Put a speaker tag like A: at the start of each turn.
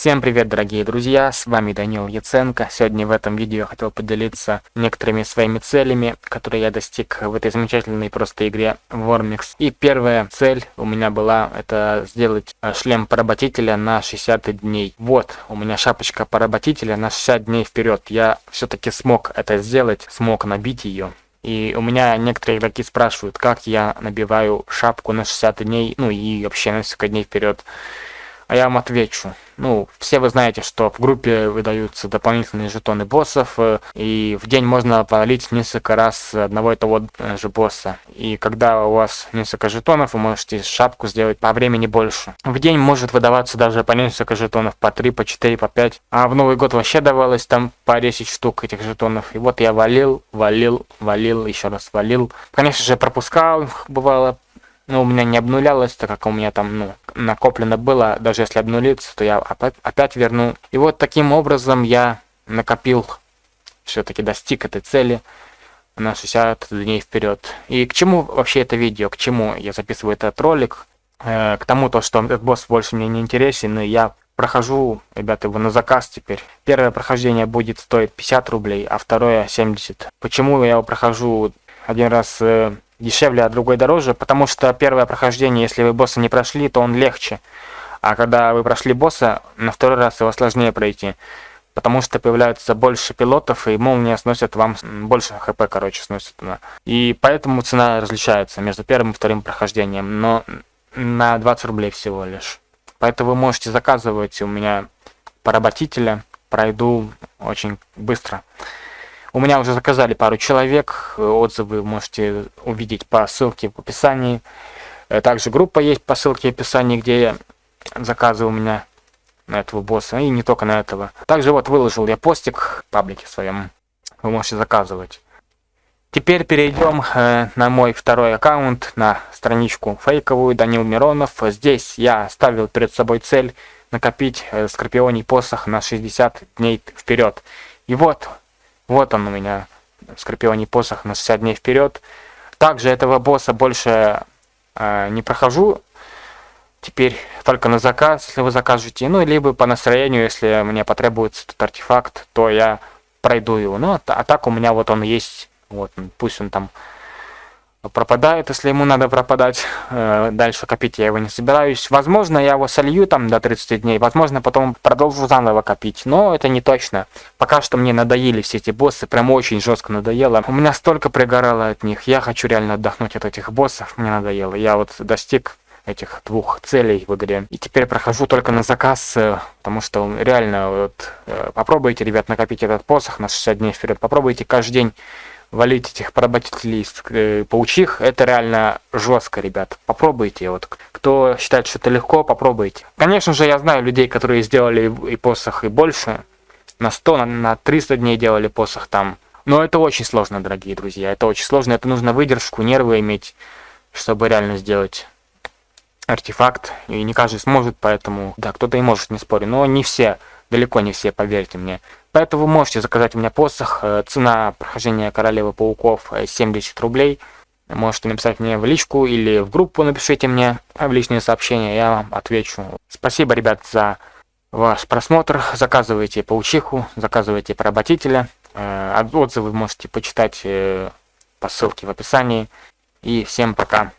A: Всем привет, дорогие друзья, с вами Данил Яценко. Сегодня в этом видео я хотел поделиться некоторыми своими целями, которые я достиг в этой замечательной просто игре Warmix. И первая цель у меня была, это сделать э, шлем поработителя на 60 дней. Вот, у меня шапочка поработителя на 60 дней вперед. Я все-таки смог это сделать, смог набить ее. И у меня некоторые игроки спрашивают, как я набиваю шапку на 60 дней, ну и вообще на несколько дней вперед. А я вам отвечу. Ну, все вы знаете, что в группе выдаются дополнительные жетоны боссов, э, и в день можно полить несколько раз одного и того же босса. И когда у вас несколько жетонов, вы можете шапку сделать по времени больше. В день может выдаваться даже по несколько жетонов, по 3, по 4, по 5. А в Новый год вообще давалось там по 10 штук этих жетонов. И вот я валил, валил, валил, еще раз валил. Конечно же, пропускал, бывало, ну, у меня не обнулялось, так как у меня там, ну, накоплено было, даже если обнулиться, то я опять, опять верну. И вот таким образом я накопил, все-таки достиг этой цели на 60 дней вперед. И к чему вообще это видео, к чему я записываю этот ролик? Э, к тому, то, что этот босс больше мне не интересен, и я прохожу, ребята, его на заказ теперь. Первое прохождение будет стоить 50 рублей, а второе 70. Почему я его прохожу один раз э, дешевле, а другой дороже, потому что первое прохождение, если вы босса не прошли, то он легче. А когда вы прошли босса, на второй раз его сложнее пройти. Потому что появляются больше пилотов, и молния сносят вам больше хп, короче, сносит она. И поэтому цена различается между первым и вторым прохождением, но на 20 рублей всего лишь. Поэтому вы можете заказывать у меня поработителя, пройду очень быстро. У меня уже заказали пару человек, отзывы можете увидеть по ссылке в описании. Э, также группа есть по ссылке в описании, где заказы у меня на этого босса, и не только на этого. Также вот выложил я постик в паблике своем, вы можете заказывать. Теперь перейдем э, на мой второй аккаунт, на страничку фейковую Данил Миронов. Здесь я ставил перед собой цель накопить э, скорпионий посох на 60 дней вперед. И вот вот он у меня, Скорпионий посох на 60 дней вперед. Также этого босса больше э, не прохожу. Теперь только на заказ, если вы закажете. Ну, либо по настроению, если мне потребуется этот артефакт, то я пройду его. Ну, а, а так у меня вот он есть. Вот, пусть он там пропадает, если ему надо пропадать. Э, дальше копить я его не собираюсь. Возможно, я его солью там до 30 дней. Возможно, потом продолжу заново копить. Но это не точно. Пока что мне надоели все эти боссы. Прям очень жестко надоело. У меня столько пригорало от них. Я хочу реально отдохнуть от этих боссов. Мне надоело. Я вот достиг этих двух целей в игре. И теперь прохожу только на заказ, э, потому что реально вот э, попробуйте, ребят, накопить этот посох на 60 дней вперед. Попробуйте каждый день валить этих поработителей э, паучих, это реально жестко, ребят. Попробуйте. Вот кто считает, что это легко, попробуйте. Конечно же, я знаю людей, которые сделали и посох, и больше. На 100, на, на 300 дней делали посох там. Но это очень сложно, дорогие друзья. Это очень сложно. Это нужно выдержку, нервы иметь, чтобы реально сделать артефакт. И не каждый сможет, поэтому... Да, кто-то и может, не спорю. Но не все. Далеко не все, поверьте мне. Поэтому можете заказать у меня посох. Э, цена прохождения Королевы Пауков 70 э, рублей. Можете написать мне в личку или в группу напишите мне в личные сообщения, я вам отвечу. Спасибо, ребят, за ваш просмотр. Заказывайте паучиху, заказывайте поработителя. Э, отзывы можете почитать по ссылке в описании. И всем пока.